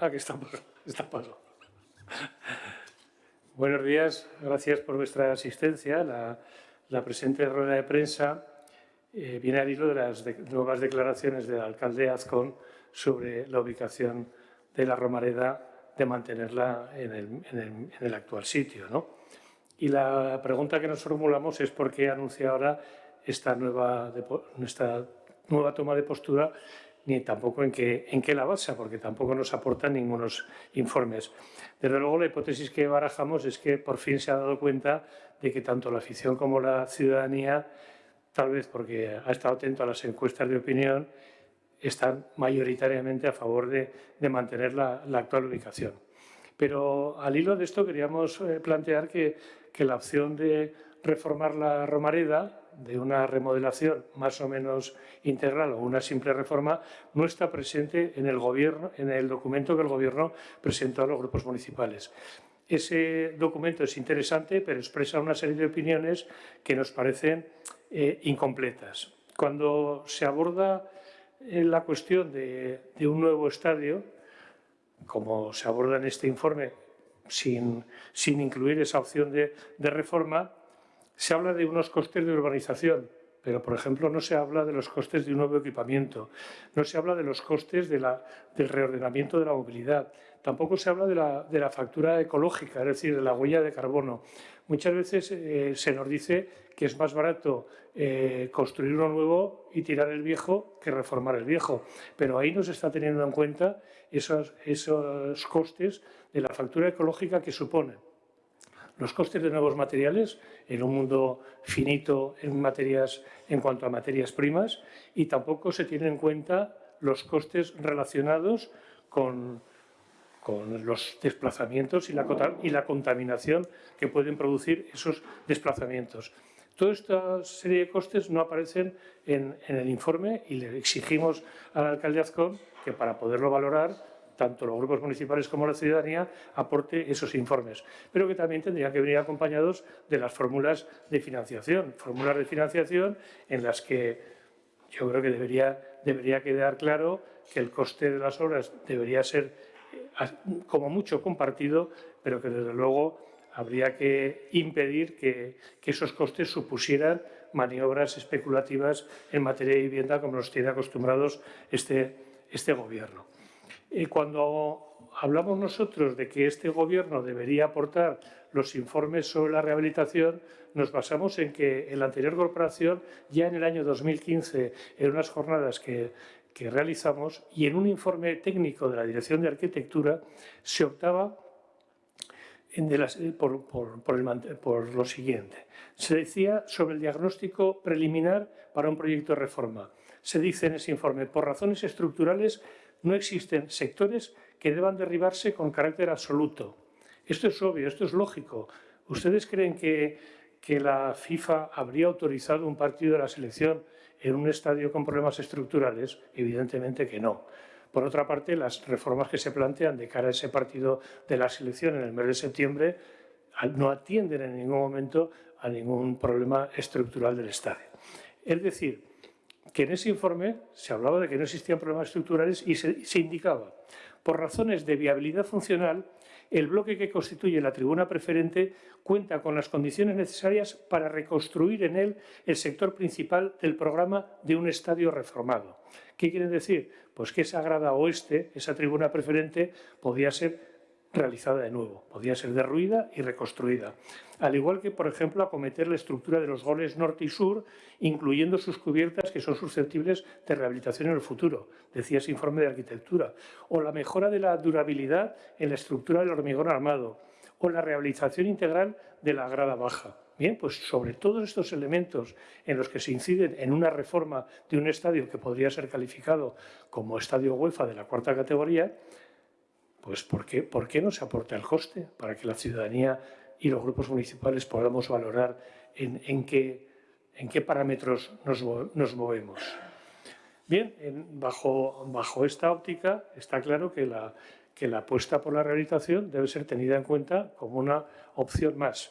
Aquí estamos, paso. Buenos días, gracias por vuestra asistencia. La, presente rueda de prensa eh, viene al hilo de las nuevas declaraciones del alcalde Azcón sobre la ubicación de la Romareda de mantenerla en el, actual sitio. ¿no? Y la pregunta que nos formulamos es por qué anuncia ahora esta nueva, esta nueva toma de postura ni tampoco en qué, en qué la basa, porque tampoco nos aportan ningunos informes. Desde luego, la hipótesis que barajamos es que por fin se ha dado cuenta de que tanto la afición como la ciudadanía, tal vez porque ha estado atento a las encuestas de opinión, están mayoritariamente a favor de, mantener la, actual ubicación. Pero al hilo de esto queríamos eh, plantear que, que la opción de reformar la Romareda, de una remodelación más o menos integral o una simple reforma, no está presente en el, gobierno, en el documento que el Gobierno presentó a los grupos municipales. Ese documento es interesante, pero expresa una serie de opiniones que nos parecen eh, incompletas. Cuando se aborda eh, la cuestión de, un nuevo estadio, como se aborda en este informe, sin, sin incluir esa opción de, de reforma, se habla de unos costes de urbanización, pero, por ejemplo, no se habla de los costes de un nuevo equipamiento, no se habla de los costes del reordenamiento de la movilidad, tampoco se habla de la, factura ecológica, es decir, de la huella de carbono. Muchas veces eh, se nos dice que es más barato eh, construir uno nuevo y tirar el viejo que reformar el viejo, pero ahí no se está teniendo en cuenta esos, esos costes de la factura ecológica que suponen los costes de nuevos materiales en un mundo finito en, materias, en cuanto a materias primas y tampoco se tienen en cuenta los costes relacionados con, con los desplazamientos y la, y la contaminación que pueden producir esos desplazamientos. Toda esta serie de costes no aparecen en, el informe y le exigimos al alcalde Azcón que para poderlo valorar tanto los grupos municipales como la ciudadanía aporte esos informes, pero que también tendrían que venir acompañados de las fórmulas de financiación, fórmulas de financiación en las que yo creo que debería, debería quedar claro que el coste de las obras debería ser eh, como mucho compartido, pero que desde luego habría que impedir que, esos costes supusieran maniobras especulativas en materia de vivienda como nos tiene acostumbrados este, este Gobierno. Y cuando hablamos nosotros de que este Gobierno debería aportar los informes sobre la rehabilitación, nos basamos en que en la anterior corporación, ya en el año 2015, en unas jornadas que, realizamos y en un informe técnico de la Dirección de Arquitectura, se optaba por, por, lo siguiente. Se decía sobre el diagnóstico preliminar para un proyecto de reforma. Se dice en ese informe, por razones estructurales no existen sectores que deban derribarse con carácter absoluto. Esto es obvio, esto es lógico. ¿Ustedes creen que, que la FIFA habría autorizado un partido de la selección en un estadio con problemas estructurales? Evidentemente que no. Por otra parte, las reformas que se plantean de cara a ese partido de la selección en el mes de septiembre no atienden en ningún momento a ningún problema estructural del estadio. Es decir, que en ese informe se hablaba de que no existían problemas estructurales y se, indicaba, por razones de viabilidad funcional, el bloque que constituye la tribuna preferente cuenta con las condiciones necesarias para reconstruir en él el sector principal del programa de un estadio reformado. ¿Qué quiere decir? Pues que esa grada oeste, esa tribuna preferente, podía ser realizada de nuevo, podía ser derruida y reconstruida. Al igual que, por ejemplo, acometer la estructura de los goles norte y sur, incluyendo sus cubiertas que son susceptibles de rehabilitación en el futuro, decía ese informe de arquitectura, o la mejora de la durabilidad en la estructura del hormigón armado, o la rehabilitación integral de la grada baja. Bien, pues sobre todos estos elementos en los que se inciden en una reforma de un estadio que podría ser calificado como estadio UEFA de la cuarta categoría, pues ¿por qué, ¿por qué no se aporta el coste para que la ciudadanía y los grupos municipales podamos valorar en, qué, parámetros nos, movemos? Bien, bajo, esta óptica está claro que la, que la apuesta por la rehabilitación debe ser tenida en cuenta como una opción más.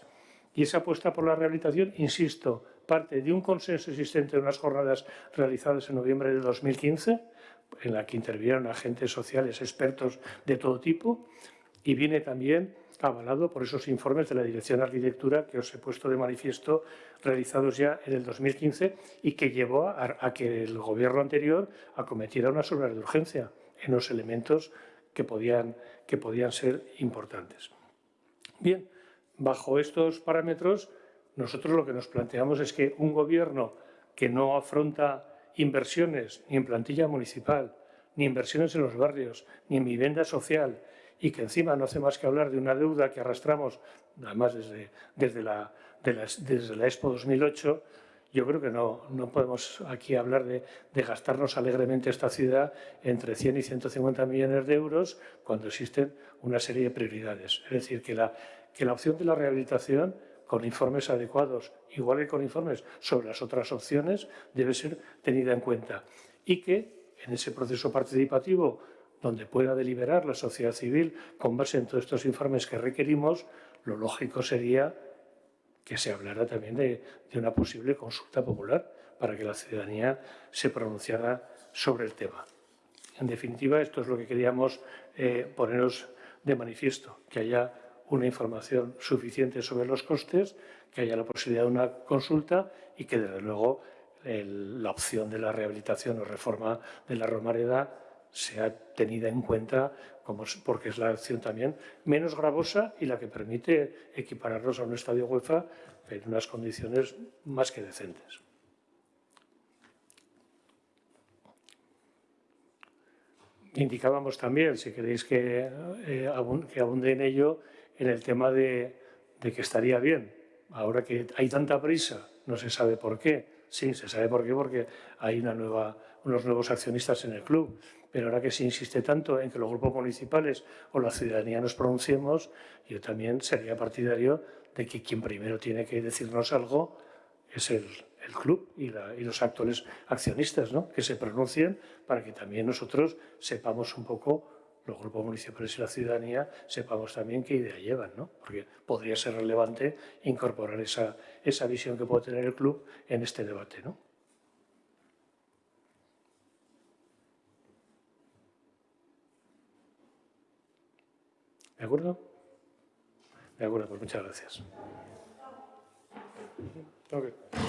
Y esa apuesta por la rehabilitación, insisto, parte de un consenso existente en unas jornadas realizadas en noviembre de 2015, en la que intervinieron agentes sociales, expertos de todo tipo, y viene también avalado por esos informes de la Dirección de Arquitectura que os he puesto de manifiesto, realizados ya en el 2015 y que llevó a, que el gobierno anterior acometiera una obras de urgencia en los elementos que podían, que podían ser importantes. Bien, bajo estos parámetros, nosotros lo que nos planteamos es que un gobierno que no afronta inversiones ni en plantilla municipal, ni inversiones en los barrios, ni en vivienda social, y que encima no hace más que hablar de una deuda que arrastramos, además desde, desde, la, desde la Expo 2008, yo creo que no, no podemos aquí hablar de, de, gastarnos alegremente esta ciudad entre 100 y 150 millones de euros cuando existen una serie de prioridades. Es decir, que la, que la opción de la rehabilitación con informes adecuados, igual que con informes sobre las otras opciones, debe ser tenida en cuenta. Y que en ese proceso participativo donde pueda deliberar la sociedad civil con base en todos estos informes que requerimos, lo lógico sería que se hablara también de, una posible consulta popular para que la ciudadanía se pronunciara sobre el tema. En definitiva, esto es lo que queríamos eh, poneros de manifiesto, que haya una información suficiente sobre los costes, que haya la posibilidad de una consulta y que, desde luego, la opción de la rehabilitación o reforma de la Romareda sea tenida en cuenta como, porque es la acción también menos gravosa y la que permite equipararnos a un estadio UEFA en unas condiciones más que decentes. Indicábamos también, si queréis que, eh, que abunde en ello, en el tema de, que estaría bien, ahora que hay tanta prisa, no se sabe por qué, Sí, se sabe por qué, porque hay una nueva, unos nuevos accionistas en el club. Pero ahora que se insiste tanto en que los grupos municipales o la ciudadanía nos pronunciemos, yo también sería partidario de que quien primero tiene que decirnos algo es el, club y, y, los actuales accionistas, ¿no? que se pronuncien para que también nosotros sepamos un poco los grupos municipales y la ciudadanía sepamos también qué idea llevan, ¿no? porque podría ser relevante incorporar esa, esa visión que puede tener el club en este debate. ¿no? ¿De acuerdo? De acuerdo, pues muchas gracias. Okay.